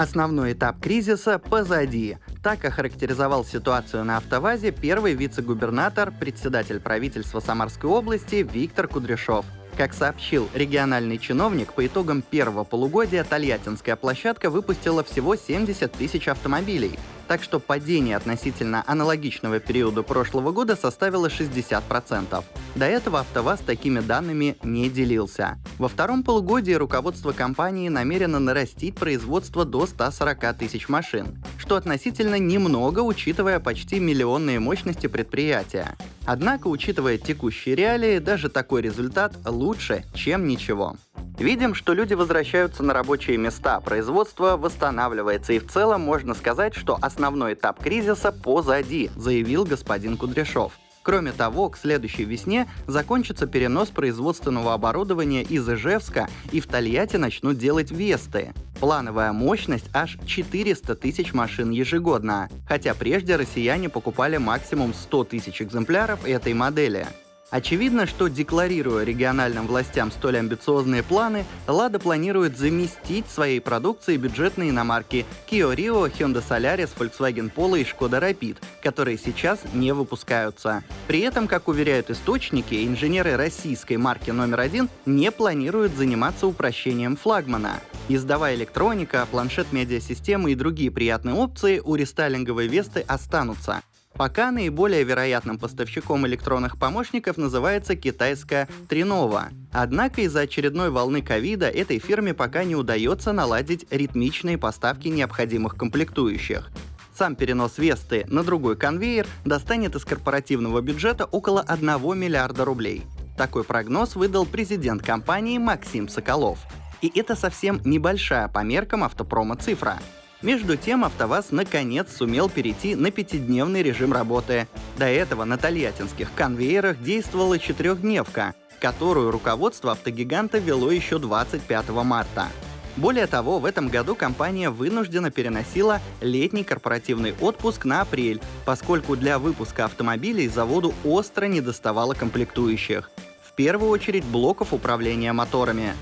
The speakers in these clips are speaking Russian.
Основной этап кризиса позади. Так охарактеризовал ситуацию на автовазе первый вице-губернатор, председатель правительства Самарской области Виктор Кудряшов. Как сообщил региональный чиновник, по итогам первого полугодия Тольяттинская площадка выпустила всего 70 тысяч автомобилей. Так что падение относительно аналогичного периода прошлого года составило 60%. До этого АвтоВАЗ такими данными не делился. Во втором полугодии руководство компании намерено нарастить производство до 140 тысяч машин, что относительно немного, учитывая почти миллионные мощности предприятия. Однако, учитывая текущие реалии, даже такой результат лучше, чем ничего. Видим, что люди возвращаются на рабочие места, производство восстанавливается, и в целом можно сказать, что основной этап кризиса позади, заявил господин Кудряшов. Кроме того, к следующей весне закончится перенос производственного оборудования из Ижевска и в Тольятти начнут делать Весты. Плановая мощность аж 400 тысяч машин ежегодно, хотя прежде россияне покупали максимум 100 тысяч экземпляров этой модели. Очевидно, что декларируя региональным властям столь амбициозные планы, Лада планирует заместить своей продукцией бюджетные иномарки Kia Rio, Hyundai Solaris, Volkswagen Polo и Skoda Rapid, которые сейчас не выпускаются. При этом, как уверяют источники, инженеры российской марки номер один не планируют заниматься упрощением флагмана. Издавая электроника, планшет медиасистемы и другие приятные опции у рестайлинговой Весты останутся. Пока наиболее вероятным поставщиком электронных помощников называется китайская Тринова. Однако из-за очередной волны ковида этой фирме пока не удается наладить ритмичные поставки необходимых комплектующих. Сам перенос Весты на другой конвейер достанет из корпоративного бюджета около 1 миллиарда рублей. Такой прогноз выдал президент компании Максим Соколов. И это совсем небольшая по меркам автопрома цифра. Между тем, АвтоВАЗ наконец сумел перейти на пятидневный режим работы. До этого на тольяттинских конвейерах действовала четырехдневка, которую руководство автогиганта вело еще 25 марта. Более того, в этом году компания вынуждена переносила летний корпоративный отпуск на апрель, поскольку для выпуска автомобилей заводу остро недоставало комплектующих. В первую очередь блоков управления моторами.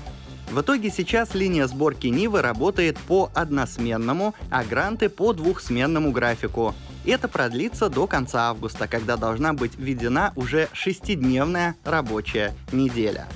В итоге сейчас линия сборки Нивы работает по односменному, а гранты по двухсменному графику. Это продлится до конца августа, когда должна быть введена уже шестидневная рабочая неделя.